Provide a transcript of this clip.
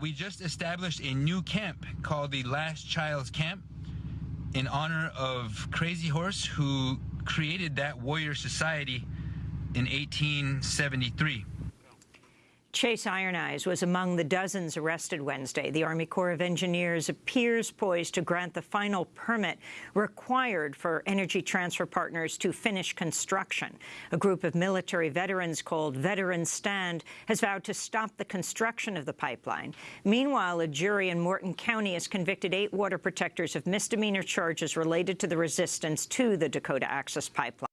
We just established a new camp called the Last Child's Camp in honor of Crazy Horse, who created that warrior society in 1873. Chase Iron Eyes was among the dozens arrested Wednesday. The Army Corps of Engineers appears poised to grant the final permit required for Energy Transfer Partners to finish construction. A group of military veterans called Veterans Stand has vowed to stop the construction of the pipeline. Meanwhile, a jury in Morton County has convicted eight water protectors of misdemeanor charges related to the resistance to the Dakota Access Pipeline.